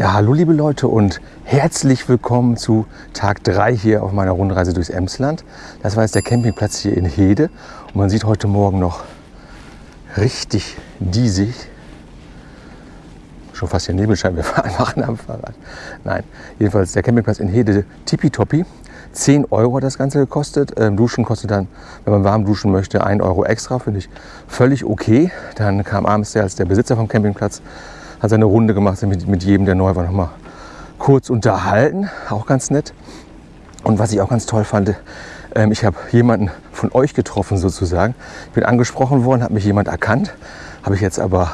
Ja, hallo liebe Leute und herzlich willkommen zu Tag 3 hier auf meiner Rundreise durchs Emsland. Das war jetzt der Campingplatz hier in Hede und man sieht heute Morgen noch richtig diesig. Schon fast hier Nebelscheinwerfer machen am Fahrrad. Nein, jedenfalls der Campingplatz in Hede tippitoppi. 10 Euro hat das Ganze gekostet. Ähm, duschen kostet dann, wenn man warm duschen möchte, 1 Euro extra. Finde ich völlig okay. Dann kam abends der als der Besitzer vom Campingplatz hat seine Runde gemacht, mit, mit jedem, der neu war, noch mal kurz unterhalten. Auch ganz nett. Und was ich auch ganz toll fand, ähm, ich habe jemanden von euch getroffen sozusagen. Ich bin angesprochen worden, hat mich jemand erkannt. Habe ich jetzt aber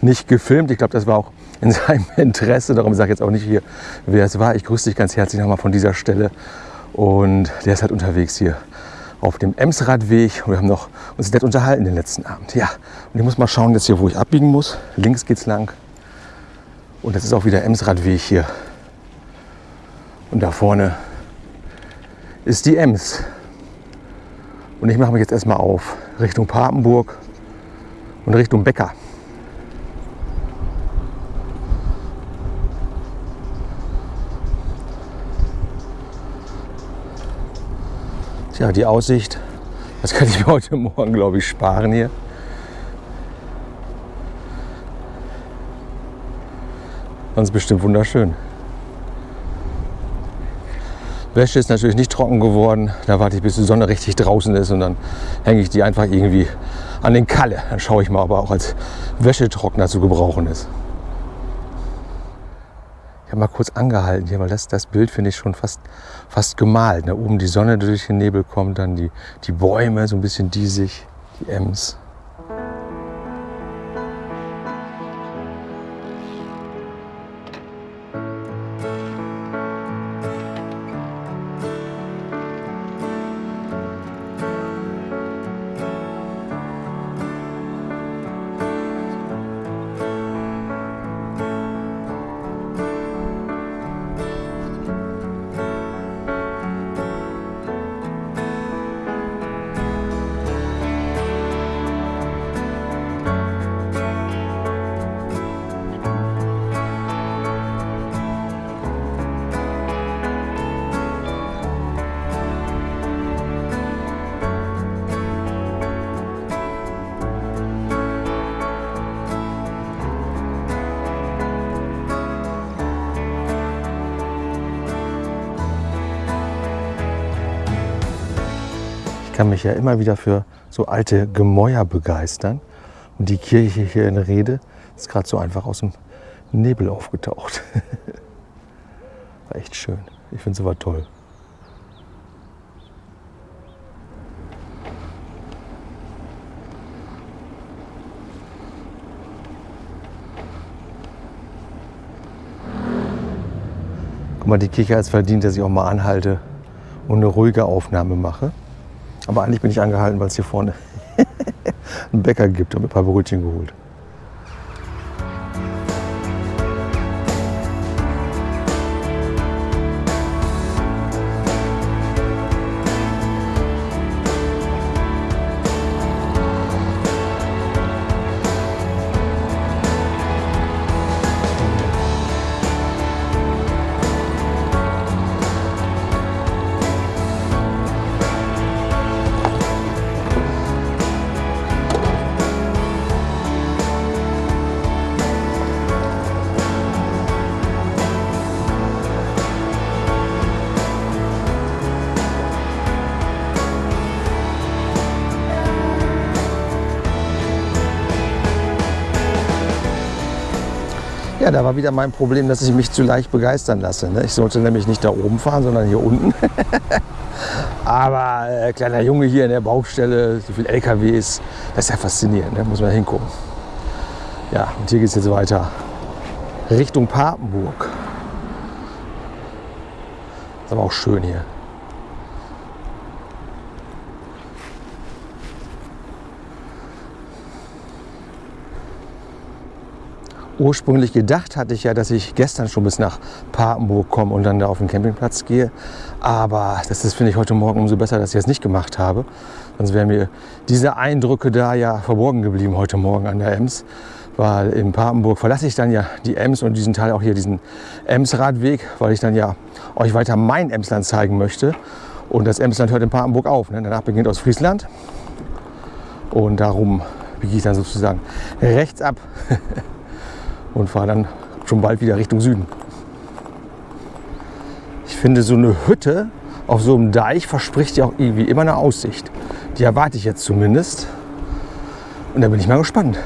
nicht gefilmt. Ich glaube, das war auch in seinem Interesse. Darum sage ich jetzt auch nicht hier, wer es war. Ich grüße dich ganz herzlich nochmal von dieser Stelle. Und der ist halt unterwegs hier auf dem Emsradweg. Wir haben noch uns nett unterhalten den letzten Abend. Ja, und ich muss mal schauen jetzt hier, wo ich abbiegen muss. Links geht's lang. Und das ist auch wieder Emsradweg hier. Und da vorne ist die Ems. Und ich mache mich jetzt erstmal auf Richtung Papenburg und Richtung Becker. Tja, die Aussicht, das kann ich mir heute Morgen, glaube ich, sparen hier. Sonst bestimmt wunderschön. Wäsche ist natürlich nicht trocken geworden. Da warte ich, bis die Sonne richtig draußen ist und dann hänge ich die einfach irgendwie an den Kalle. Dann schaue ich mal, ob er auch als Wäschetrockner zu gebrauchen ist. Ich habe mal kurz angehalten hier, weil das, das Bild finde ich schon fast, fast gemalt. Da oben die Sonne durch den Nebel kommt, dann die, die Bäume so ein bisschen diesig, die Ems. Kann mich ja immer wieder für so alte Gemäuer begeistern. Und die Kirche hier in Rede ist gerade so einfach aus dem Nebel aufgetaucht. War echt schön. Ich finde es aber toll. Guck mal, die Kirche hat es verdient, dass ich auch mal anhalte und eine ruhige Aufnahme mache. Aber eigentlich bin ich angehalten, weil es hier vorne einen Bäcker gibt. und ein paar Brötchen geholt. Da war wieder mein Problem, dass ich mich zu leicht begeistern lasse. Ne? Ich sollte nämlich nicht da oben fahren, sondern hier unten. Aber äh, kleiner Junge hier in der Baustelle, so viel LKWs, das ist ja faszinierend, ne? muss man hingucken. Ja, und hier geht es jetzt weiter Richtung Papenburg. Ist aber auch schön hier. Ursprünglich gedacht hatte ich ja, dass ich gestern schon bis nach Papenburg komme und dann da auf den Campingplatz gehe. Aber das ist, finde ich, heute Morgen umso besser, dass ich das nicht gemacht habe. Sonst wären mir diese Eindrücke da ja verborgen geblieben heute Morgen an der Ems. weil in Papenburg verlasse ich dann ja die Ems und diesen Teil auch hier, diesen Ems-Radweg, weil ich dann ja euch weiter mein Emsland zeigen möchte. Und das Emsland hört in Papenburg auf. Ne? Danach beginnt Ostfriesland. Und darum biege ich dann sozusagen rechts ab und fahre dann schon bald wieder Richtung Süden. Ich finde, so eine Hütte auf so einem Deich verspricht ja auch irgendwie immer eine Aussicht. Die erwarte ich jetzt zumindest. Und da bin ich mal gespannt.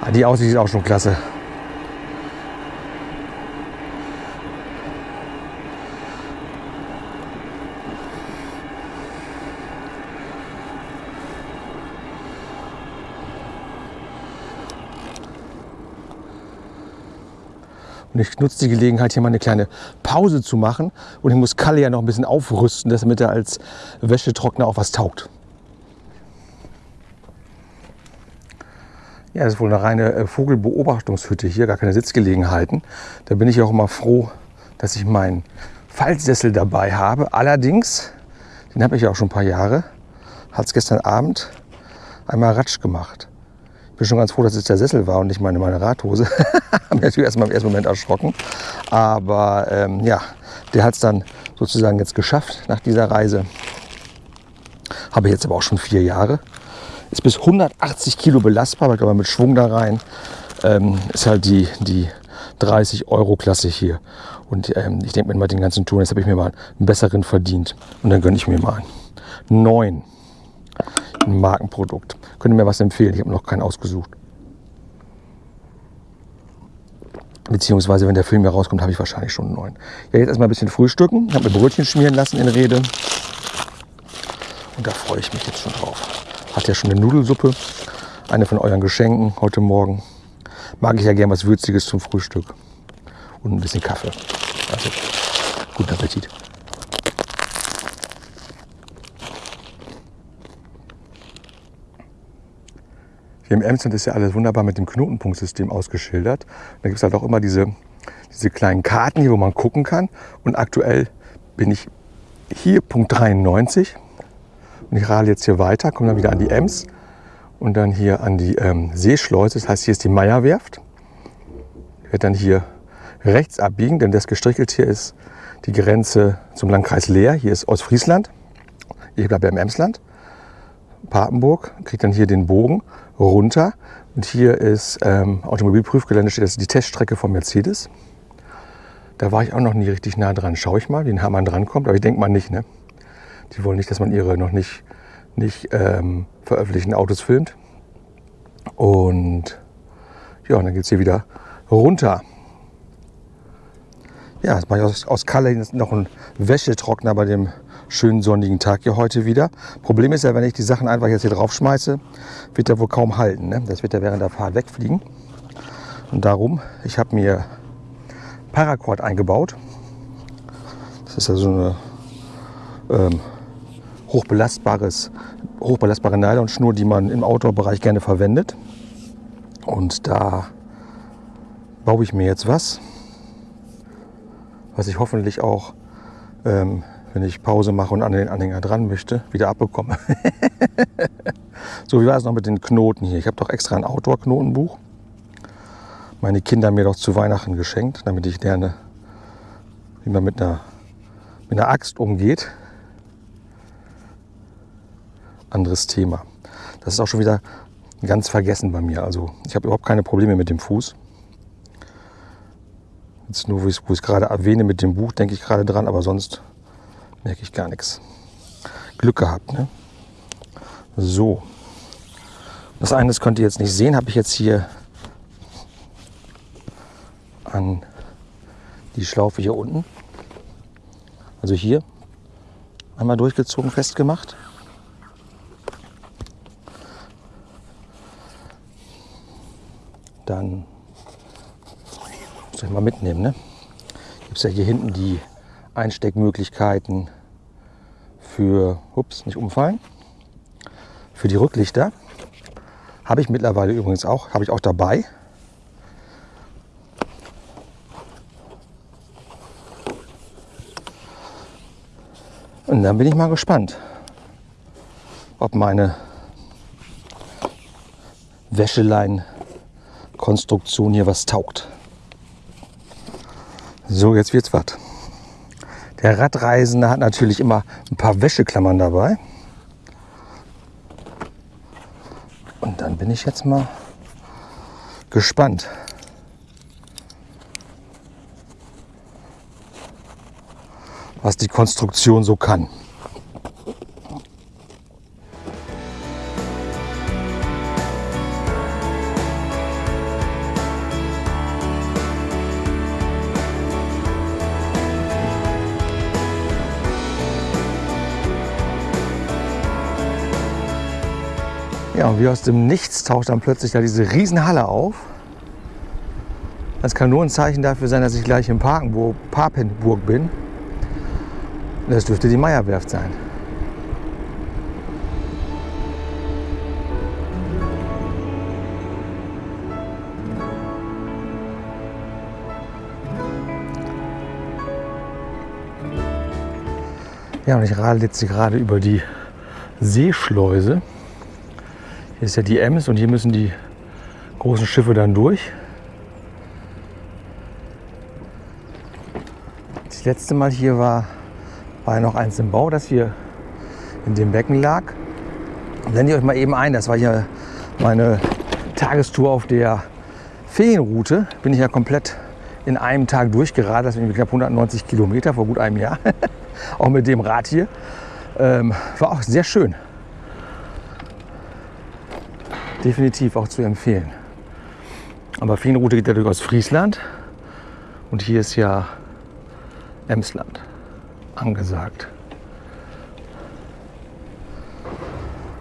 Ah, die Aussicht ist auch schon klasse. Und ich nutze die Gelegenheit, hier mal eine kleine Pause zu machen. Und ich muss Kalle ja noch ein bisschen aufrüsten, damit er als Wäschetrockner auch was taugt. Ja, das ist wohl eine reine äh, Vogelbeobachtungshütte hier, gar keine Sitzgelegenheiten. Da bin ich auch immer froh, dass ich meinen Faltsessel dabei habe. Allerdings, den habe ich ja auch schon ein paar Jahre, hat es gestern Abend einmal Ratsch gemacht. Bin schon ganz froh, dass es der Sessel war und nicht meine, meine Radhose. Haben mich natürlich erstmal im ersten Moment erschrocken. Aber ähm, ja, der hat es dann sozusagen jetzt geschafft nach dieser Reise. Habe ich jetzt aber auch schon vier Jahre. Ist bis 180 Kilo belastbar, aber ich glaube mit Schwung da rein. Ähm, ist halt die, die 30 Euro Klasse hier. Und ähm, ich denke mir mal den ganzen Touren, jetzt habe ich mir mal einen besseren verdient. Und dann gönne ich mir mal einen neuen. Ein Markenprodukt. Könnt ihr mir was empfehlen? Ich habe noch keinen ausgesucht. Beziehungsweise, wenn der Film hier rauskommt, habe ich wahrscheinlich schon einen neuen. Ja, jetzt erstmal ein bisschen frühstücken. Ich habe mir Brötchen schmieren lassen in Rede. Und da freue ich mich jetzt schon drauf. Hat ja schon eine Nudelsuppe. Eine von euren Geschenken heute Morgen. Mag ich ja gern was Würziges zum Frühstück. Und ein bisschen Kaffee. Also, guten Appetit. Hier im Emsland ist ja alles wunderbar mit dem Knotenpunktsystem ausgeschildert. Da gibt es halt auch immer diese, diese kleinen Karten hier, wo man gucken kann. Und aktuell bin ich hier Punkt 93. Und ich radel jetzt hier weiter, komme dann wieder an die Ems und dann hier an die ähm, Seeschleuse. Das heißt, hier ist die Meierwerft. Ich werde dann hier rechts abbiegen, denn das gestrichelt hier ist die Grenze zum Landkreis Leer. Hier ist Ostfriesland. Ich bleibe im Emsland. Papenburg, kriege dann hier den Bogen runter. Und hier ist ähm, Automobilprüfgelände, steht das ist die Teststrecke von Mercedes. Da war ich auch noch nie richtig nah dran. Schaue ich mal, wie nah man drankommt, aber ich denke mal nicht. Ne? Die wollen nicht, dass man ihre noch nicht, nicht ähm, veröffentlichten Autos filmt. Und ja, und dann geht es hier wieder runter. Ja, jetzt mache ich aus, aus Kalle noch einen Wäschetrockner bei dem schönen sonnigen Tag hier heute wieder. Problem ist ja, wenn ich die Sachen einfach jetzt hier drauf schmeiße, wird der wohl kaum halten. Ne? Das wird ja während der Fahrt wegfliegen. Und darum, ich habe mir Paracord eingebaut. Das ist ja so eine ähm, hochbelastbares, hochbelastbare Nylonschnur, die man im Outdoor-Bereich gerne verwendet. Und da baue ich mir jetzt was, was ich hoffentlich auch ähm, wenn ich Pause mache und an den Anhänger dran möchte, wieder abbekomme. so, wie war es noch mit den Knoten hier? Ich habe doch extra ein Outdoor-Knotenbuch. Meine Kinder mir doch zu Weihnachten geschenkt, damit ich lerne, wie man mit einer, mit einer Axt umgeht. Anderes Thema. Das ist auch schon wieder ganz vergessen bei mir. Also ich habe überhaupt keine Probleme mit dem Fuß. Jetzt nur, wo ich es gerade erwähne mit dem Buch, denke ich gerade dran, aber sonst merke ich gar nichts. Glück gehabt. Ne? So. Das eine, das könnt ihr jetzt nicht sehen, habe ich jetzt hier an die Schlaufe hier unten. Also hier einmal durchgezogen, festgemacht. Dann muss ich mal mitnehmen. Ne? Gibt es ja hier hinten die Einsteckmöglichkeiten für, ups, nicht umfallen, für die Rücklichter. Habe ich mittlerweile übrigens auch, habe ich auch dabei. Und dann bin ich mal gespannt, ob meine Wäschelein-Konstruktion hier was taugt. So, jetzt wird's was. Der Radreisende hat natürlich immer ein paar Wäscheklammern dabei. Und dann bin ich jetzt mal gespannt. was die Konstruktion so kann. Und wie aus dem Nichts taucht dann plötzlich da diese Riesenhalle auf. Das kann nur ein Zeichen dafür sein, dass ich gleich in Parkenburg, Papenburg bin. Das dürfte die Meierwerft sein. Ja, und ich radel jetzt gerade über die Seeschleuse. Hier ist ja die Ems und hier müssen die großen Schiffe dann durch. Das letzte Mal hier war, war ja noch eins im Bau, das hier in dem Becken lag. Blende ich euch mal eben ein, das war hier meine Tagestour auf der Feenroute. Bin ich ja komplett in einem Tag durchgeradelt, das sind knapp 190 Kilometer vor gut einem Jahr. auch mit dem Rad hier. Ähm, war auch sehr schön. Definitiv auch zu empfehlen. Aber Feenroute geht ja durch aus Friesland und hier ist ja Emsland angesagt.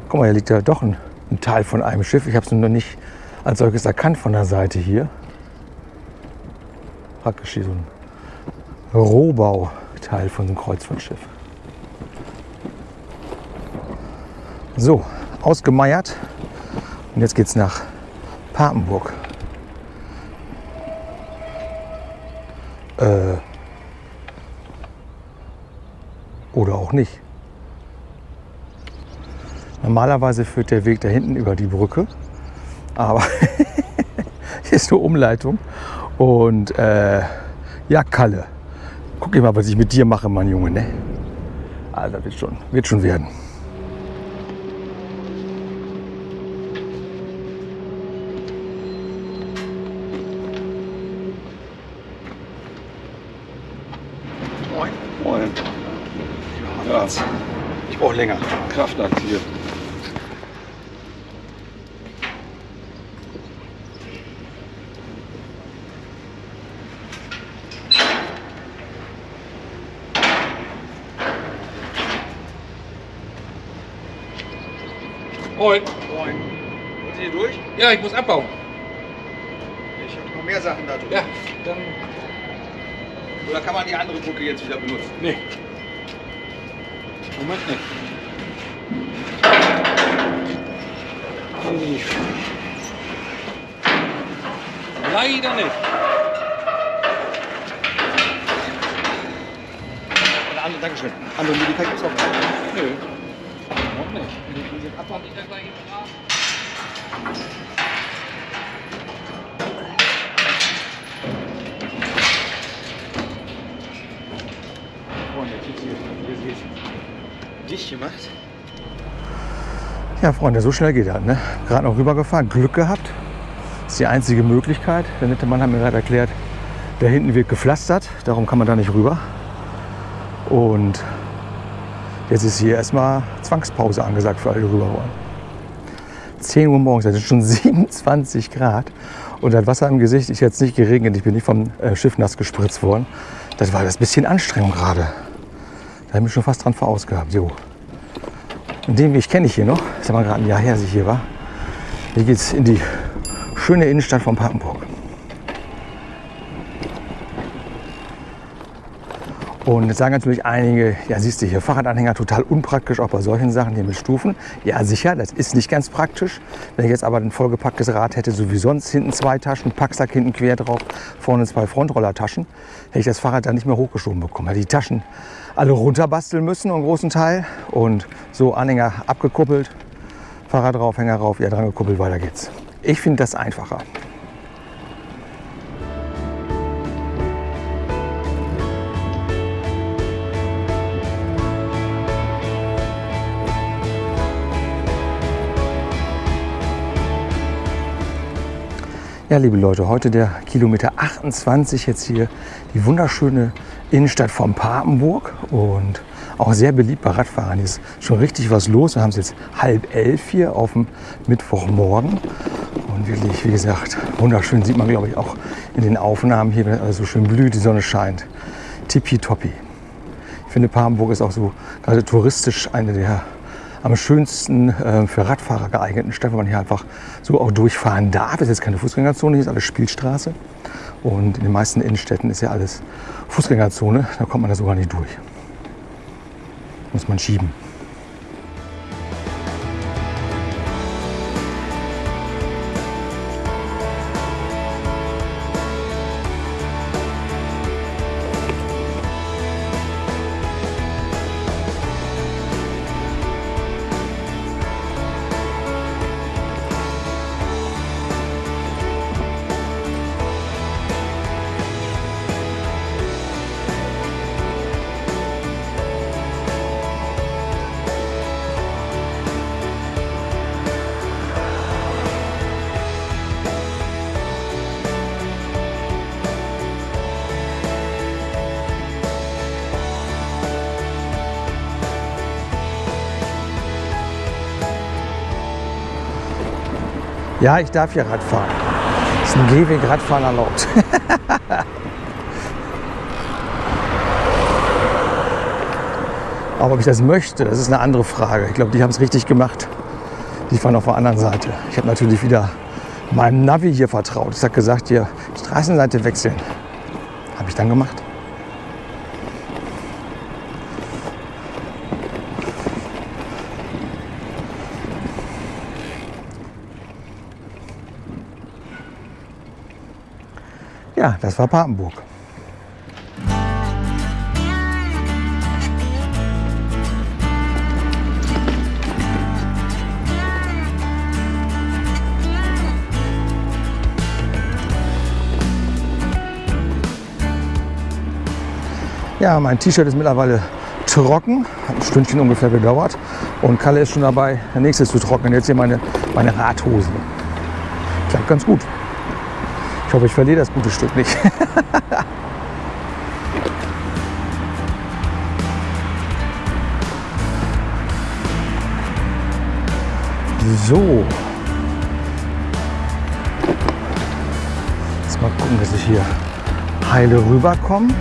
Guck mal, hier liegt ja doch ein, ein Teil von einem Schiff. Ich habe es noch nicht als solches erkannt von der Seite hier. Praktisch hier so ein Rohbauteil von einem Kreuzfahrtschiff. So, ausgemeiert. Und jetzt geht es nach Papenburg. Äh, oder auch nicht. Normalerweise führt der Weg da hinten über die Brücke, aber hier ist nur Umleitung. Und äh, ja, Kalle, guck mal, was ich mit dir mache, mein Junge. Ne? Also wird schon, wird schon werden. Moin. Moin. Ja, Ich brauche länger. Kraftakt hier. Moin. Moin. Sind Sie hier durch? Ja, ich muss abbauen. Ich habe noch mehr Sachen da drin. Ja, dann. Oder kann man die andere Brücke jetzt wieder benutzen? Nee. Moment nicht. Hm. Leider nicht. Eine andere, Dankeschön. Andere Möglichkeit gibt es auch nicht. Nö. Noch nicht. Den Abbau liegt ja gleich im Rahmen. Freunde, jetzt hier, hier seht dicht gemacht. Ja, Freunde, so schnell geht das. Ne? Gerade noch rübergefahren, Glück gehabt. Das ist die einzige Möglichkeit. Der nette Mann hat mir gerade erklärt, da hinten wird gepflastert, darum kann man da nicht rüber. Und jetzt ist hier erstmal Zwangspause angesagt für alle, die rüber wollen. 10 Uhr morgens, ist schon 27 Grad. Und das Wasser im Gesicht ist jetzt nicht geregnet. Ich bin nicht vom äh, Schiff nass gespritzt worden. Das war das bisschen Anstrengung gerade. Da habe ich schon fast dran verausgabt. So. Und den Weg kenne ich hier noch. Das ist aber gerade ein Jahr her, dass ich hier war. Hier geht es in die schöne Innenstadt von Papenburg. Und jetzt sagen natürlich einige, ja siehst du hier, Fahrradanhänger total unpraktisch, auch bei solchen Sachen hier mit Stufen. Ja sicher, das ist nicht ganz praktisch. Wenn ich jetzt aber ein vollgepacktes Rad hätte, so wie sonst, hinten zwei Taschen, Packsack hinten quer drauf, vorne zwei Frontrollertaschen, hätte ich das Fahrrad dann nicht mehr hochgeschoben bekommen. Hätte die Taschen alle runterbasteln müssen, einen großen Teil. Und so Anhänger abgekuppelt, Fahrrad drauf, Hänger rauf, ja dran gekuppelt, weiter geht's. Ich finde das einfacher. Ja, liebe Leute, heute der Kilometer 28 jetzt hier die wunderschöne Innenstadt von Papenburg und auch sehr beliebt bei Radfahrern. Hier ist schon richtig was los. Wir haben es jetzt halb elf hier auf dem Mittwochmorgen und wirklich, wie gesagt, wunderschön sieht man, glaube ich, auch in den Aufnahmen hier, wenn alles so schön blüht, die Sonne scheint. Tippitoppi. Ich finde, Papenburg ist auch so gerade touristisch eine der am schönsten äh, für Radfahrer geeigneten Stadt, wo man hier einfach so auch durchfahren darf. Es ist jetzt keine Fußgängerzone, hier ist alles Spielstraße. Und in den meisten Innenstädten ist ja alles Fußgängerzone. Da kommt man da sogar nicht durch. Muss man schieben. Ja, ich darf hier Rad fahren. Ist ein Gehweg Radfahren erlaubt. Aber ob ich das möchte, das ist eine andere Frage. Ich glaube, die haben es richtig gemacht. Die fahren auf der anderen Seite. Ich habe natürlich wieder meinem Navi hier vertraut. Ich habe gesagt, hier Straßenseite wechseln. Habe ich dann gemacht. Ja, das war Papenburg. Ja, mein T-Shirt ist mittlerweile trocken, hat ein Stündchen ungefähr gedauert und Kalle ist schon dabei, der nächste zu trocknen. Jetzt hier meine, meine Radhose. Klappt ganz gut. Ich hoffe, ich verliere das gute Stück nicht. so. Jetzt mal gucken, dass ich hier heile rüberkomme.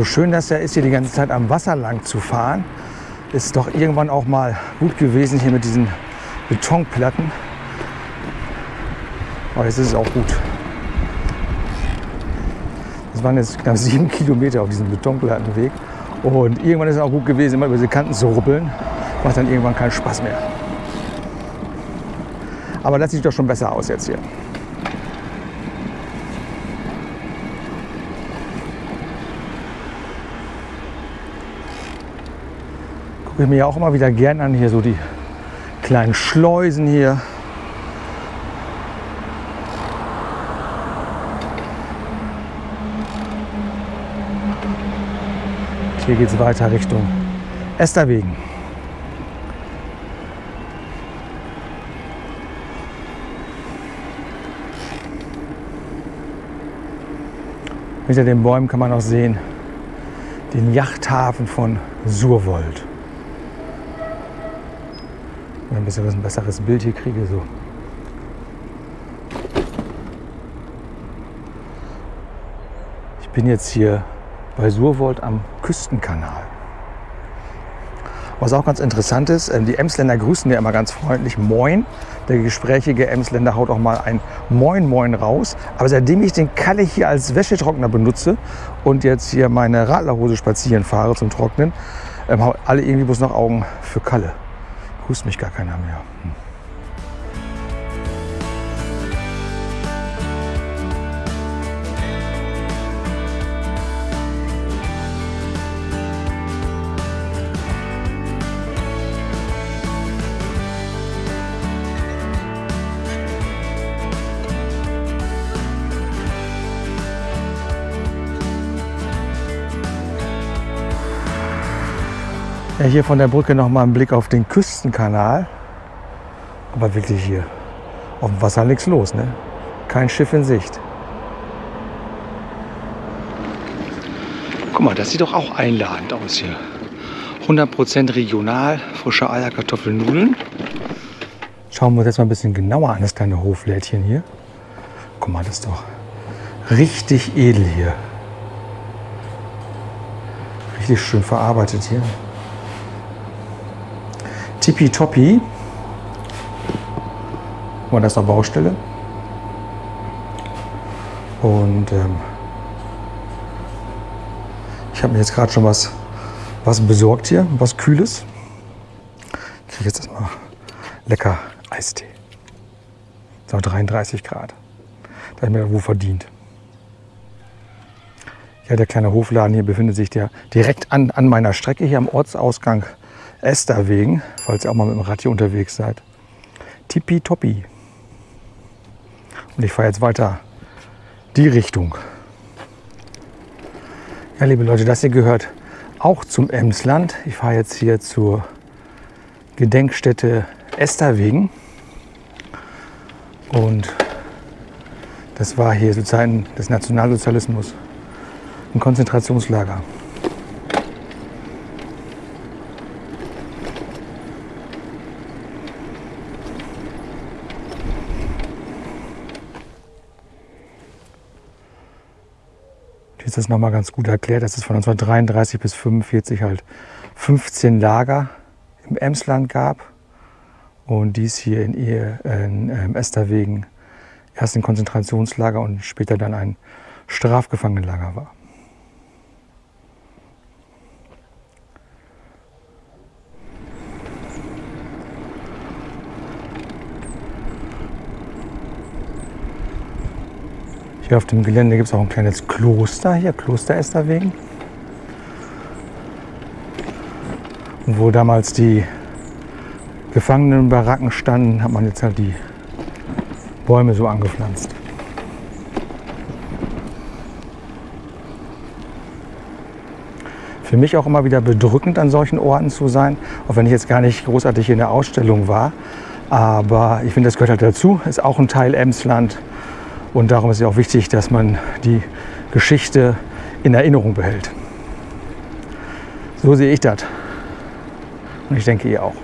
So schön das ja ist, hier die ganze Zeit am Wasser lang zu fahren, ist doch irgendwann auch mal gut gewesen hier mit diesen Betonplatten. Aber jetzt ist es auch gut. Das waren jetzt knapp sieben Kilometer auf diesem betonglatten Weg. Und irgendwann ist es auch gut gewesen, immer über diese Kanten zu rubbeln. Macht dann irgendwann keinen Spaß mehr. Aber das sieht doch schon besser aus jetzt hier. Gucke ich mir auch immer wieder gern an, hier so die kleinen Schleusen hier. Hier geht es weiter Richtung Esterwegen. Hinter den Bäumen kann man auch sehen den Yachthafen von Surwold. Ich ein bisschen ein besseres Bild hier kriege, so. Ich bin jetzt hier bei Surwold am Küstenkanal. Was auch ganz interessant ist, ähm, die Emsländer grüßen ja immer ganz freundlich Moin. Der gesprächige Emsländer haut auch mal ein Moin Moin raus. Aber seitdem ich den Kalle hier als Wäschetrockner benutze und jetzt hier meine Radlerhose spazieren fahre zum Trocknen, ähm, haben alle irgendwie bloß noch Augen für Kalle. Grüßt mich gar keiner mehr. Hm. Ja, hier von der Brücke noch mal ein Blick auf den Küstenkanal. Aber wirklich hier auf dem Wasser nichts los, ne? Kein Schiff in Sicht. Guck mal, das sieht doch auch einladend aus hier. 100% regional, frische Eier, Kartoffeln, Nudeln. Schauen wir uns jetzt mal ein bisschen genauer an, das kleine Hoflädchen hier. Guck mal, das ist doch richtig edel hier. Richtig schön verarbeitet hier. Tippitoppi. Und das ist eine Baustelle. Und ähm, ich habe mir jetzt gerade schon was, was besorgt hier, was Kühles. Ich kriege jetzt erstmal lecker Eistee. So 33 Grad. Da habe ich mir wohl verdient. Ja, der kleine Hofladen hier befindet sich der direkt an, an meiner Strecke hier am Ortsausgang Esterwegen, falls ihr auch mal mit dem Rad hier unterwegs seid. Tippitoppi. Und ich fahre jetzt weiter die Richtung. Ja, liebe Leute, das hier gehört auch zum Emsland. Ich fahre jetzt hier zur Gedenkstätte Esterwegen. Und das war hier zu Zeiten des Nationalsozialismus ein Konzentrationslager. Ist das nochmal ganz gut erklärt. Das ist von 1933 bis 1945 halt 15 Lager im Emsland gab. Und dies hier in, Ehe, in ähm, Esterwegen erst ein Konzentrationslager und später dann ein Strafgefangenenlager war. Hier auf dem Gelände gibt es auch ein kleines Kloster, hier Kloster Esterwegen. Und wo damals die Gefangenenbaracken standen, hat man jetzt halt die Bäume so angepflanzt. Für mich auch immer wieder bedrückend, an solchen Orten zu sein, auch wenn ich jetzt gar nicht großartig in der Ausstellung war. Aber ich finde, das gehört halt dazu, ist auch ein Teil Emsland. Und darum ist es auch wichtig, dass man die Geschichte in Erinnerung behält. So sehe ich das. Und ich denke ihr auch.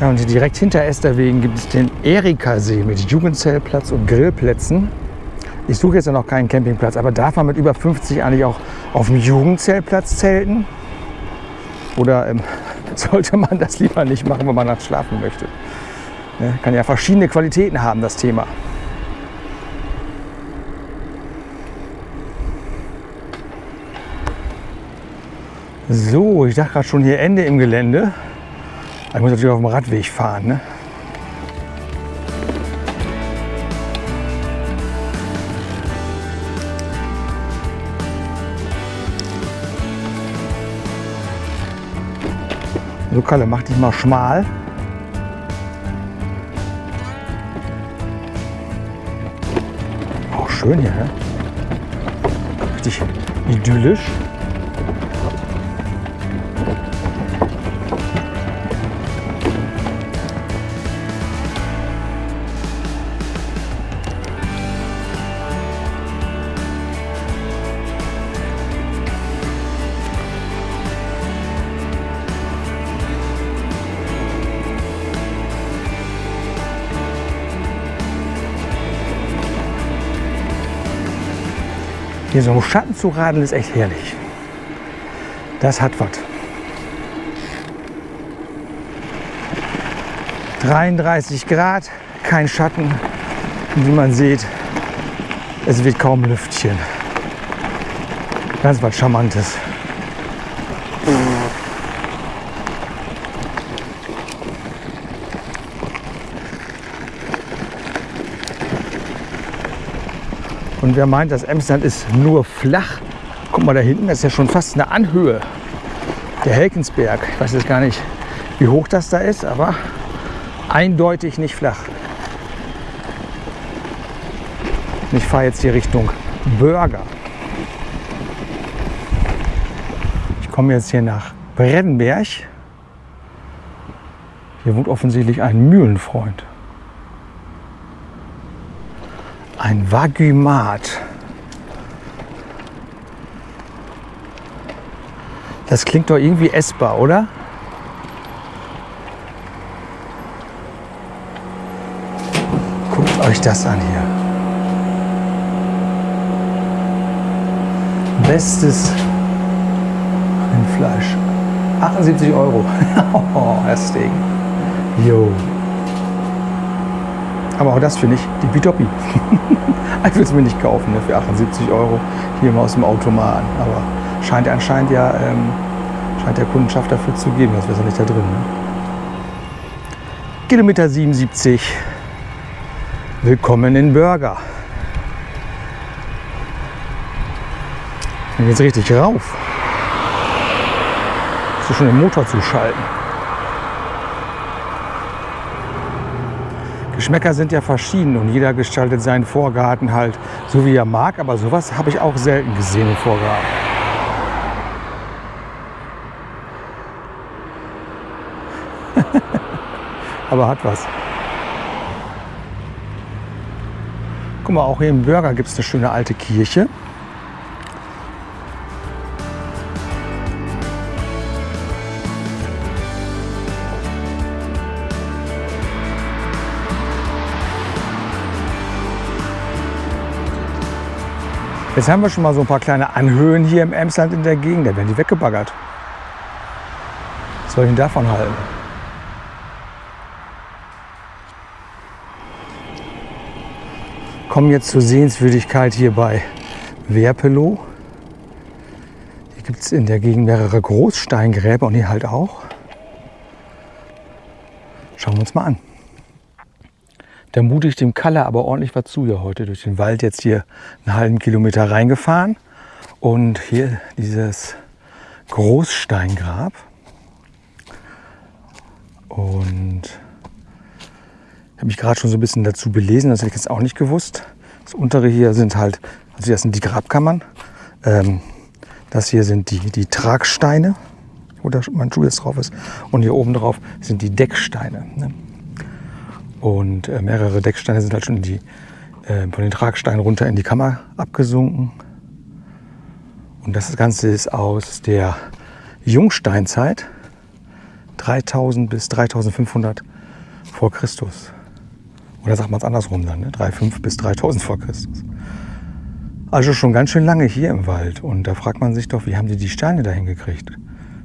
Ja, und direkt hinter Esterwegen gibt es den Erika-See mit Jugendzellplatz und Grillplätzen. Ich suche jetzt noch keinen Campingplatz, aber darf man mit über 50 eigentlich auch auf dem Jugendzellplatz zelten? Oder ähm, sollte man das lieber nicht machen, wenn man nachts schlafen möchte. Ne? Kann ja verschiedene Qualitäten haben, das Thema. So, ich dachte gerade schon hier Ende im Gelände. Ich muss natürlich auf dem Radweg fahren. Ne? So Kalle, mach dich mal schmal. Auch schön hier, ne? Richtig idyllisch. Hier so im Schatten zu radeln ist echt herrlich. Das hat was. 33 Grad, kein Schatten. Und wie man sieht, es wird kaum Lüftchen. Ganz was Charmantes. Und wer meint, das Emsland ist nur flach, guck mal da hinten, das ist ja schon fast eine Anhöhe. Der Helkensberg. Ich weiß jetzt gar nicht, wie hoch das da ist, aber eindeutig nicht flach. Und ich fahre jetzt hier Richtung Börger. Ich komme jetzt hier nach Breddenberg. Hier wohnt offensichtlich ein Mühlenfreund. Ein Vagumat. Das klingt doch irgendwie essbar, oder? Guckt euch das an hier. Bestes Rindfleisch. 78 Euro. oh, das Ding. Jo. Aber auch das finde ich die Bitoppi. ich würde es mir nicht kaufen ne, für 78 Euro hier mal aus dem Automaten. Aber scheint anscheinend ja ähm, scheint der Kundenschaft dafür zu geben, das wäre ja nicht da drin. Ne? Kilometer 77. Willkommen in Burger. Dann geht's richtig rauf. Du schon den Motor zuschalten. Geschmäcker sind ja verschieden und jeder gestaltet seinen Vorgarten halt so wie er mag, aber sowas habe ich auch selten gesehen im Vorgarten. aber hat was. Guck mal, auch hier im Burger gibt es eine schöne alte Kirche. Jetzt haben wir schon mal so ein paar kleine Anhöhen hier im Emsland in der Gegend. Da werden die weggebaggert. Was soll ich denn davon halten? Kommen jetzt zur Sehenswürdigkeit hier bei Werpelow. Hier gibt es in der Gegend mehrere Großsteingräber und hier halt auch. Schauen wir uns mal an. Da mute ich dem Kalle aber ordentlich was zu hier heute durch den Wald jetzt hier einen halben Kilometer reingefahren. Und hier dieses Großsteingrab. Und habe mich gerade schon so ein bisschen dazu belesen, das hätte ich jetzt auch nicht gewusst. Das untere hier sind halt, also das sind die Grabkammern. Ähm, das hier sind die, die Tragsteine, wo der, mein Schuh jetzt drauf ist. Und hier oben drauf sind die Decksteine. Ne? Und äh, mehrere Decksteine sind halt schon die, äh, von den Tragsteinen runter in die Kammer abgesunken. Und das Ganze ist aus der Jungsteinzeit, 3000 bis 3500 vor Christus. Oder sagt man es andersrum dann, ne? 3.500 bis 3000 vor Christus. Also schon ganz schön lange hier im Wald. Und da fragt man sich doch, wie haben die die Steine dahin gekriegt,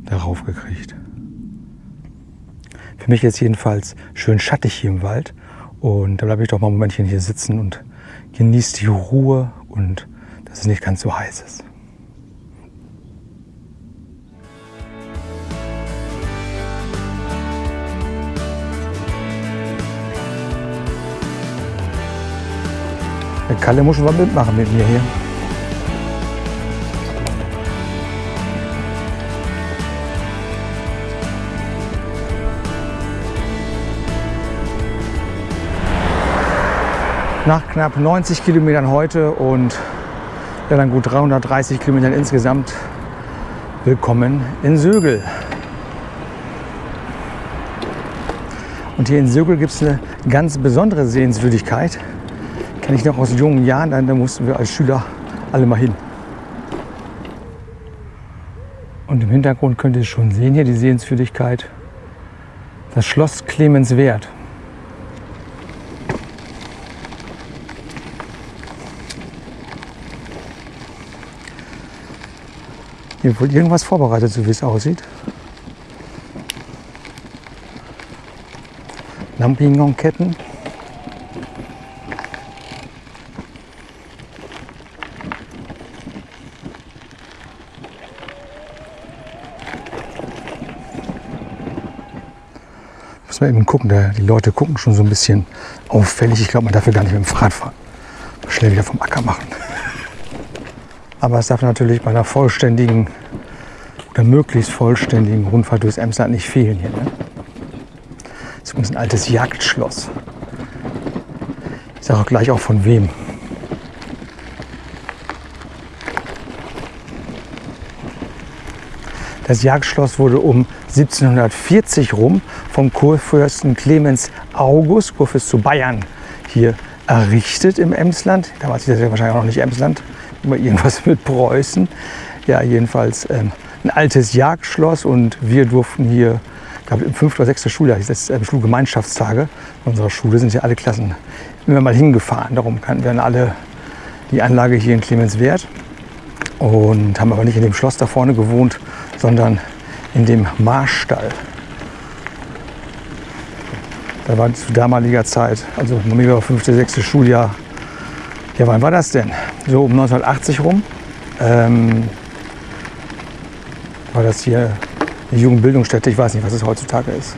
darauf gekriegt. Für mich jetzt jedenfalls schön schattig hier im Wald. Und da bleibe ich doch mal ein Momentchen hier sitzen und genieße die Ruhe und dass es nicht ganz so heiß ist. Der Kalle muss schon mal mitmachen mit mir hier. Nach knapp 90 Kilometern heute und ja, dann gut 330 Kilometern insgesamt willkommen in Sögel. Und hier in Sögel gibt es eine ganz besondere Sehenswürdigkeit. Kenne ich noch aus jungen Jahren, da mussten wir als Schüler alle mal hin. Und im Hintergrund könnt ihr schon sehen hier die Sehenswürdigkeit. Das Schloss Clemenswerth. Hier wohl irgendwas vorbereitet, so wie es aussieht. Lampignon-Ketten. Muss man eben gucken, der, die Leute gucken schon so ein bisschen auffällig. Ich glaube, man darf ja gar nicht mit dem Fahrrad fahren. Schnell wieder vom Acker machen. Aber es darf natürlich bei einer vollständigen oder möglichst vollständigen Rundfahrt durchs Emsland nicht fehlen hier. Ne? Das ist ein altes Jagdschloss. Ich sage auch gleich auch von wem. Das Jagdschloss wurde um 1740 rum vom Kurfürsten Clemens August, Kurfürst zu Bayern, hier errichtet im Emsland. Damals hieß das ja wahrscheinlich auch noch nicht Emsland, immer irgendwas mit Preußen. Ja, jedenfalls ähm, ein altes Jagdschloss und wir durften hier, glaube im fünften oder sechsten Schuljahr, das ähm, Schulgemeinschaftstage unserer Schule, sind ja alle Klassen immer mal hingefahren. Darum kannten wir dann alle die Anlage hier in Clemenswerth und haben aber nicht in dem Schloss da vorne gewohnt, sondern in dem Marstall. Da war zu damaliger Zeit, also mir fünfte, sechste Schuljahr, ja, wann war das denn? So um 1980 rum. Ähm, war das hier eine Jugendbildungsstätte. Ich weiß nicht, was es heutzutage ist.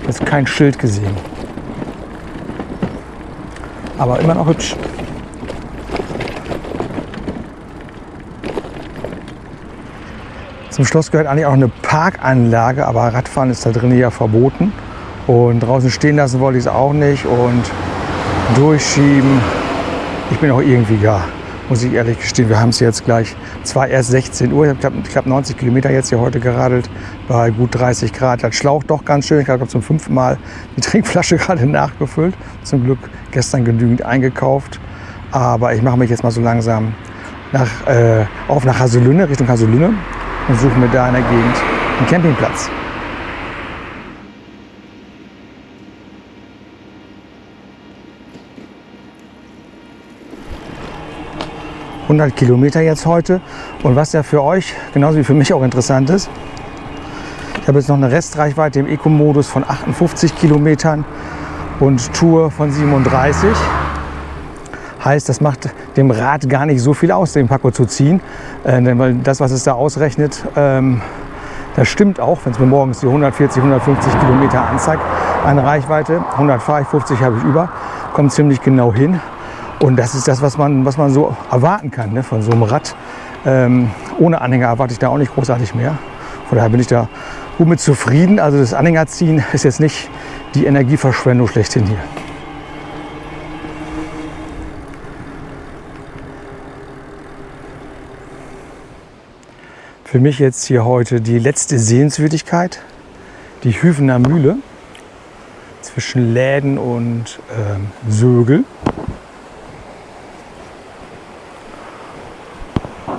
Ich jetzt kein Schild gesehen. Aber immer noch hübsch. Zum Schloss gehört eigentlich auch eine Parkanlage, aber Radfahren ist da drin ja verboten. Und draußen stehen lassen wollte ich es auch nicht und durchschieben. Ich bin auch irgendwie gar, muss ich ehrlich gestehen. Wir haben es jetzt gleich, zwar erst 16 Uhr, ich habe knapp 90 Kilometer jetzt hier heute geradelt, bei gut 30 Grad. Das schlaucht doch ganz schön. Ich habe zum fünften Mal die Trinkflasche gerade nachgefüllt. Zum Glück gestern genügend eingekauft. Aber ich mache mich jetzt mal so langsam nach, äh, auf nach Haselünne, Richtung Haselünne und suche mir da in der Gegend einen Campingplatz. ...100 Kilometer jetzt heute. Und was ja für euch, genauso wie für mich auch interessant ist... ...ich habe jetzt noch eine Restreichweite im Eco-Modus von 58 Kilometern... ...und Tour von 37. Heißt, das macht dem Rad gar nicht so viel aus, den Paco zu ziehen. Äh, denn weil das, was es da ausrechnet, ähm, das stimmt auch, wenn es mir morgens die 140, 150 Kilometer anzeigt. Eine Reichweite, 100 fahre ich, 50 habe ich über, kommt ziemlich genau hin. Und das ist das, was man, was man so erwarten kann ne, von so einem Rad. Ähm, ohne Anhänger erwarte ich da auch nicht großartig mehr. Von daher bin ich da gut mit zufrieden. Also das Anhängerziehen ist jetzt nicht die Energieverschwendung schlechthin hier. Für mich jetzt hier heute die letzte Sehenswürdigkeit, die Hüvener Mühle zwischen Läden und ähm, Sögel.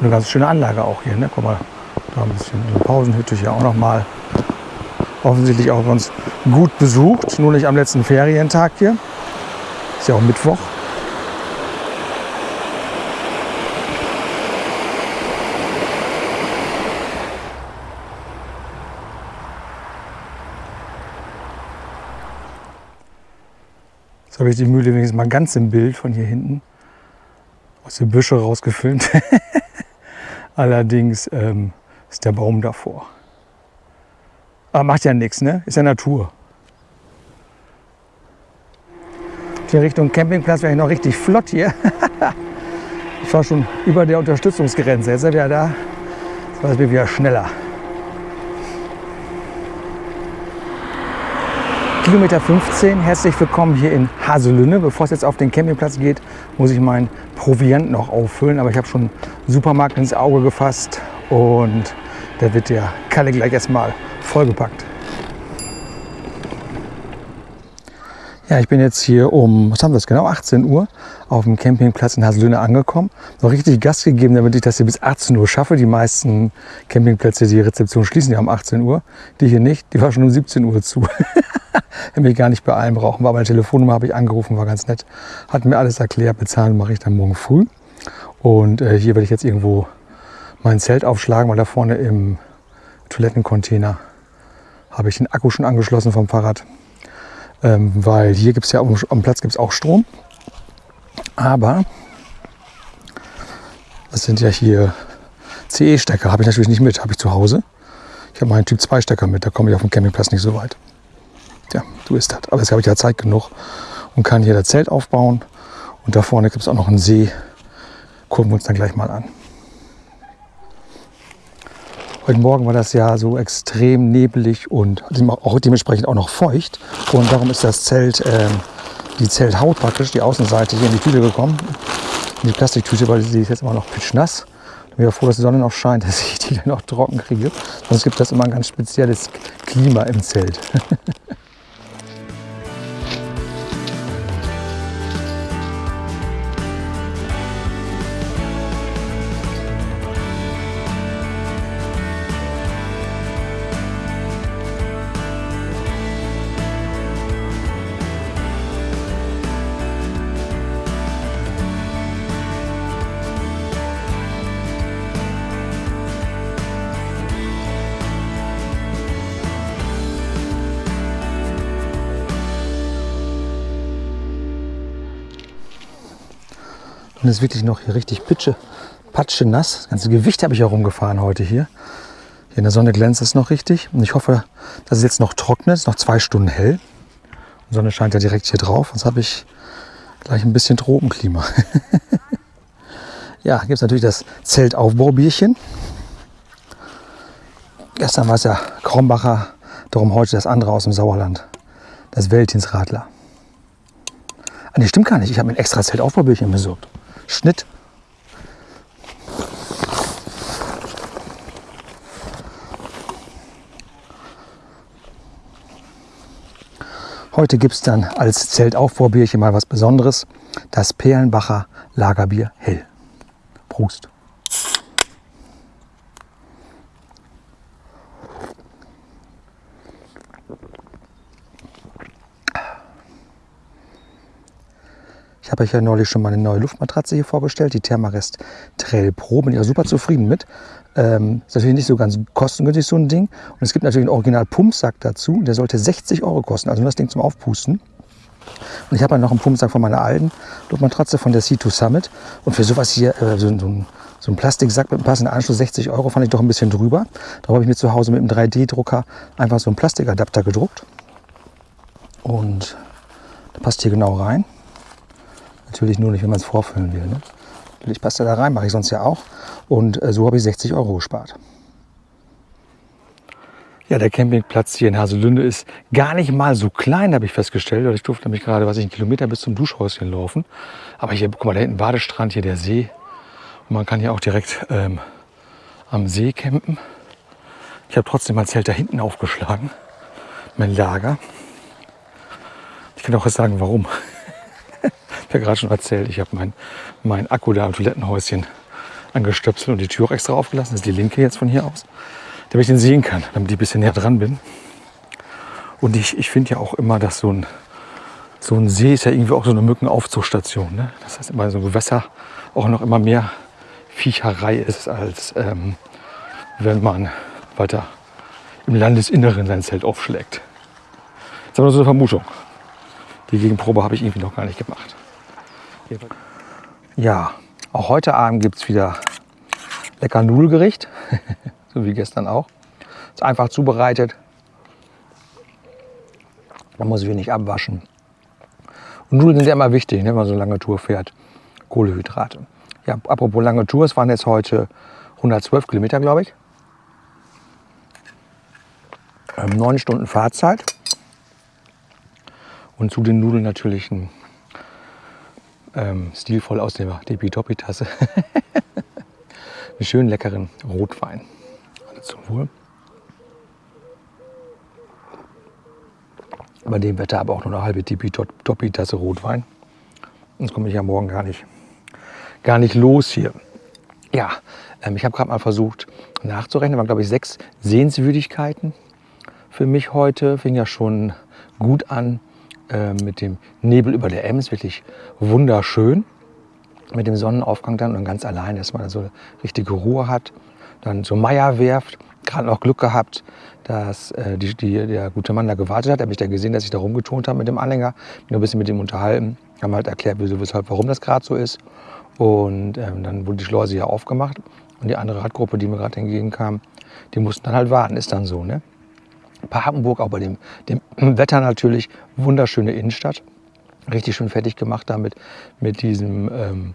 eine ganz schöne Anlage auch hier. Ne? Guck mal, da ein bisschen eine Pausenhütte hier auch nochmal. Offensichtlich auch sonst gut besucht, nur nicht am letzten Ferientag hier. Ist ja auch Mittwoch. Jetzt habe ich die Mühle wenigstens mal ganz im Bild von hier hinten aus den Büschen rausgefilmt. Allerdings ähm, ist der Baum davor. Aber macht ja nichts, ne? Ist ja Natur. Hier Richtung Campingplatz wäre ich noch richtig flott hier. ich war schon über der Unterstützungsgrenze. Jetzt sind wir da. Jetzt war wieder schneller. Kilometer 15. Herzlich willkommen hier in Haselünne. Bevor es jetzt auf den Campingplatz geht, muss ich meinen Proviant noch auffüllen. Aber ich habe schon einen Supermarkt ins Auge gefasst und da wird der Kalle gleich erstmal vollgepackt. Ja, ich bin jetzt hier um, was haben wir jetzt genau, 18 Uhr auf dem Campingplatz in Haselünne angekommen. Noch richtig Gas gegeben, damit ich das hier bis 18 Uhr schaffe. Die meisten Campingplätze, die Rezeption schließen ja um 18 Uhr. Die hier nicht, die war schon um 17 Uhr zu. Hätte mich gar nicht beeilen brauchen. War meine Telefonnummer, habe ich angerufen, war ganz nett. Hat mir alles erklärt, bezahlen mache ich dann morgen früh. Und äh, hier werde ich jetzt irgendwo mein Zelt aufschlagen, weil da vorne im Toilettencontainer habe ich den Akku schon angeschlossen vom Fahrrad. Ähm, weil hier gibt es ja am, Platz gibt's auch Strom. Aber das sind ja hier CE-Stecker, habe ich natürlich nicht mit, habe ich zu Hause. Ich habe meinen Typ 2 Stecker mit, da komme ich auf dem Campingplatz nicht so weit. Tja, du ist das. Aber jetzt habe ich ja Zeit genug und kann hier das Zelt aufbauen. Und da vorne gibt es auch noch einen See. Gucken wir uns dann gleich mal an. Heute Morgen war das ja so extrem nebelig und auch dementsprechend auch noch feucht. Und darum ist das Zelt, äh, die Zelthaut praktisch, die Außenseite hier in die Tüte gekommen. In die Plastiktüte, weil sie ist jetzt immer noch pitschnass. Ich bin ja froh, dass die Sonne noch scheint, dass ich die dann noch trocken kriege. Sonst gibt das immer ein ganz spezielles Klima im Zelt. Es ist wirklich noch hier richtig Pitsche, Patsche nass. Das ganze Gewicht habe ich herumgefahren heute hier. Hier in der Sonne glänzt es noch richtig. Und ich hoffe, dass es jetzt noch trocknet. Es ist noch zwei Stunden hell. Die Sonne scheint ja direkt hier drauf. Sonst habe ich gleich ein bisschen Tropenklima. ja, gibt es natürlich das Zeltaufbaubierchen. Gestern war es ja Krombacher, darum heute das andere aus dem Sauerland. Das Weltinsradler. Ah, nee, stimmt gar nicht. Ich habe mir ein extra Zeltaufbaubierchen besorgt. Schnitt. Heute gibt es dann als Zeltaufbaubierchen mal was Besonderes. Das Perlenbacher Lagerbier Hell. Prost. Ich habe euch ja neulich schon mal eine neue Luftmatratze hier vorgestellt, die Thermarest Trail Pro. Bin ich auch super zufrieden mit. Ähm, ist natürlich nicht so ganz kostengünstig, so ein Ding. Und es gibt natürlich einen Original-Pumpsack dazu. Der sollte 60 Euro kosten, also nur das Ding zum Aufpusten. Und ich habe noch einen Pumpsack von meiner alten Luftmatratze von der C2 Summit. Und für sowas hier, äh, so, so, ein, so ein Plastiksack mit einem passenden Anschluss, 60 Euro, fand ich doch ein bisschen drüber. Da habe ich mir zu Hause mit einem 3D-Drucker einfach so einen Plastikadapter gedruckt. Und der passt hier genau rein. Natürlich nur nicht, wenn man es vorfüllen will. Ne? Natürlich passt er da rein, mache ich sonst ja auch. Und äh, so habe ich 60 Euro gespart. Ja, der Campingplatz hier in Haselünde ist gar nicht mal so klein, habe ich festgestellt. Ich durfte nämlich gerade, was ich, einen Kilometer bis zum Duschhäuschen laufen. Aber hier, guck mal, da hinten Badestrand, hier der See. Und man kann hier auch direkt ähm, am See campen. Ich habe trotzdem mein Zelt da hinten aufgeschlagen. Mein Lager. Ich kann auch jetzt sagen, warum. Ich habe gerade schon erzählt, ich habe mein, mein Akku da im Toilettenhäuschen angestöpselt und die Tür auch extra aufgelassen. Das ist die linke jetzt von hier aus, damit ich den sehen kann, damit ich ein bisschen näher dran bin. Und ich, ich finde ja auch immer, dass so ein, so ein See ist ja irgendwie auch so eine Mückenaufzuchtstation. Ne? Das heißt, immer so ein Gewässer auch noch immer mehr Viecherei ist, als ähm, wenn man weiter im Landesinneren sein Zelt aufschlägt. Das ist aber so eine Vermutung. Die Gegenprobe habe ich irgendwie noch gar nicht gemacht. Ja, auch heute Abend gibt es wieder lecker Nudelgericht, so wie gestern auch. Ist einfach zubereitet. Man muss wenig abwaschen. Und Nudeln sind ja immer wichtig, ne, wenn man so eine lange Tour fährt. Kohlehydrate. Ja, apropos lange Tour, es waren jetzt heute 112 Kilometer, glaube ich. Ähm, neun Stunden Fahrzeit. Und zu den Nudeln natürlich ein ähm, stilvoll aus der Depi-Topi-Tasse. einen schönen leckeren Rotwein. Alle zum Wohl. Bei dem Wetter aber auch nur eine halbe Depi-Topi-Tasse Rotwein. Sonst komme ich ja morgen gar nicht, gar nicht los hier. Ja, ähm, ich habe gerade mal versucht nachzurechnen. waren, glaube ich, sechs Sehenswürdigkeiten für mich heute. Fing ja schon gut an äh, mit dem Nebel über der Ems. Wirklich wunderschön. Mit dem Sonnenaufgang dann und ganz allein, dass man so richtige Ruhe hat. Dann so Meierwerft. Gerade noch Glück gehabt, dass äh, die, die, der gute Mann da gewartet hat. Er hat mich da gesehen, dass ich da rumgetont habe mit dem Anhänger. Bin ein bisschen mit ihm unterhalten. Haben halt erklärt, wieso, weshalb, warum das gerade so ist. Und ähm, dann wurde die Schleuse hier aufgemacht. Und die andere Radgruppe, die mir gerade entgegenkam, die mussten dann halt warten. Ist dann so, ne? Papenburg, auch bei dem, dem Wetter natürlich, wunderschöne Innenstadt. Richtig schön fertig gemacht damit, mit diesem, ähm,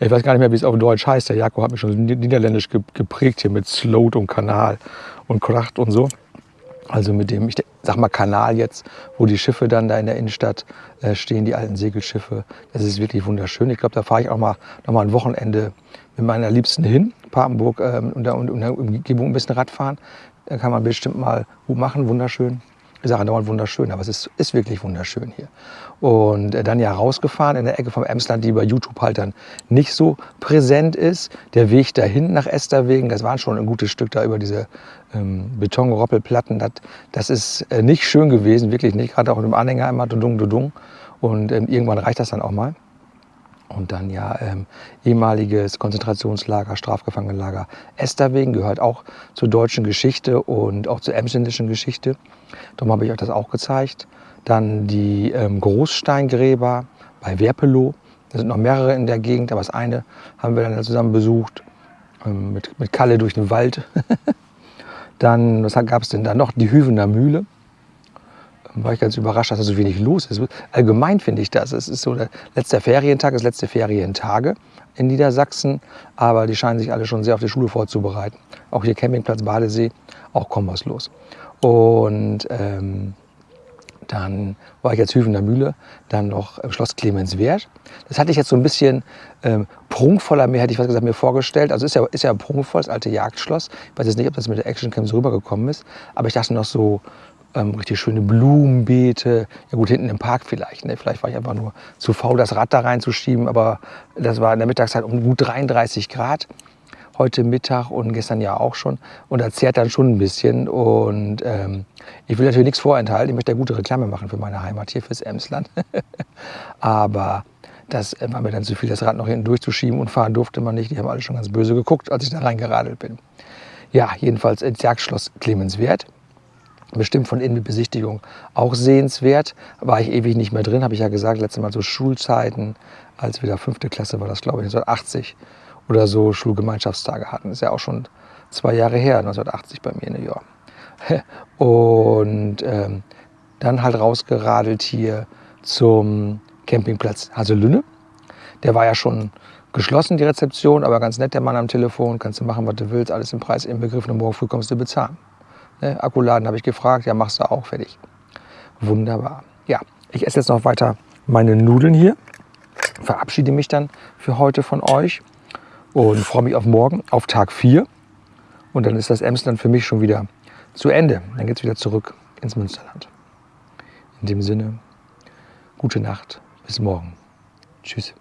ich weiß gar nicht mehr, wie es auf Deutsch heißt. Der Jakob hat mich schon niederländisch geprägt hier mit Sloat und Kanal und Kracht und so. Also mit dem, ich sag mal Kanal jetzt, wo die Schiffe dann da in der Innenstadt äh, stehen, die alten Segelschiffe. Das ist wirklich wunderschön. Ich glaube, da fahre ich auch mal noch mal ein Wochenende mit meiner Liebsten hin, Papenburg ähm, und, der, und der Umgebung ein bisschen Radfahren. Da kann man bestimmt mal gut machen, wunderschön. Ich sage dauernd wunderschön, aber es ist, ist wirklich wunderschön hier. Und äh, dann ja rausgefahren in der Ecke vom Emsland, die bei YouTube halt dann nicht so präsent ist. Der Weg dahin nach Esterwegen, das waren schon ein gutes Stück da über diese ähm, Betonroppelplatten. Das, das ist äh, nicht schön gewesen, wirklich nicht. Gerade auch mit dem Anhänger immer dudung, dudung. Und ähm, irgendwann reicht das dann auch mal. Und dann ja ähm, ehemaliges Konzentrationslager, Strafgefangenenlager Esterwegen gehört auch zur deutschen Geschichte und auch zur emsländischen Geschichte. Darum habe ich euch das auch gezeigt. Dann die ähm, Großsteingräber bei Werpelow. Da sind noch mehrere in der Gegend, aber das eine haben wir dann zusammen besucht ähm, mit, mit Kalle durch den Wald. dann, was gab es denn da noch? Die Hüvener Mühle war ich ganz überrascht, dass da so wenig los ist. Allgemein finde ich das. Es ist so der letzte Ferientag, das letzte Ferientage in Niedersachsen, aber die scheinen sich alle schon sehr auf die Schule vorzubereiten. Auch hier Campingplatz Badesee, auch kaum was los. Und ähm, dann war ich jetzt Hüvener Mühle, dann noch im Schloss Clemenswert. Das hatte ich jetzt so ein bisschen ähm, prunkvoller, mehr hätte ich was gesagt, mir vorgestellt. Also ist ja, ist ja prunkvoll, das alte Jagdschloss. Ich weiß jetzt nicht, ob das mit der Action Cam so rübergekommen ist, aber ich dachte noch so ähm, richtig schöne Blumenbeete. Ja gut, hinten im Park vielleicht. Ne? Vielleicht war ich einfach nur zu faul, das Rad da reinzuschieben. Aber das war in der Mittagszeit um gut 33 Grad. Heute Mittag und gestern ja auch schon. Und das zehrt dann schon ein bisschen. Und ähm, ich will natürlich nichts vorenthalten. Ich möchte ja gute Reklame machen für meine Heimat hier, fürs Emsland. Aber das war mir dann zu viel, das Rad noch hinten durchzuschieben und fahren durfte man nicht. Die haben alle schon ganz böse geguckt, als ich da reingeradelt bin. Ja, jedenfalls ins Jagdschloss Clemenswert bestimmt von innen mit Besichtigung auch sehenswert. War ich ewig nicht mehr drin, habe ich ja gesagt, letztes Mal so Schulzeiten, als wir da fünfte Klasse war das, glaube ich, 1980 oder so Schulgemeinschaftstage hatten. Ist ja auch schon zwei Jahre her, 1980 bei mir in New York. Und ähm, dann halt rausgeradelt hier zum Campingplatz Haselünne. Der war ja schon geschlossen, die Rezeption, aber ganz nett, der Mann am Telefon. Kannst du machen, was du willst, alles im Preis inbegriffen und morgen früh kommst du bezahlen. Ne, Akkuladen habe ich gefragt, ja, machst du auch fertig. Wunderbar. Ja, ich esse jetzt noch weiter meine Nudeln hier. Verabschiede mich dann für heute von euch und freue mich auf morgen, auf Tag 4. Und dann ist das Emsland für mich schon wieder zu Ende. Dann geht es wieder zurück ins Münsterland. In dem Sinne, gute Nacht, bis morgen. Tschüss.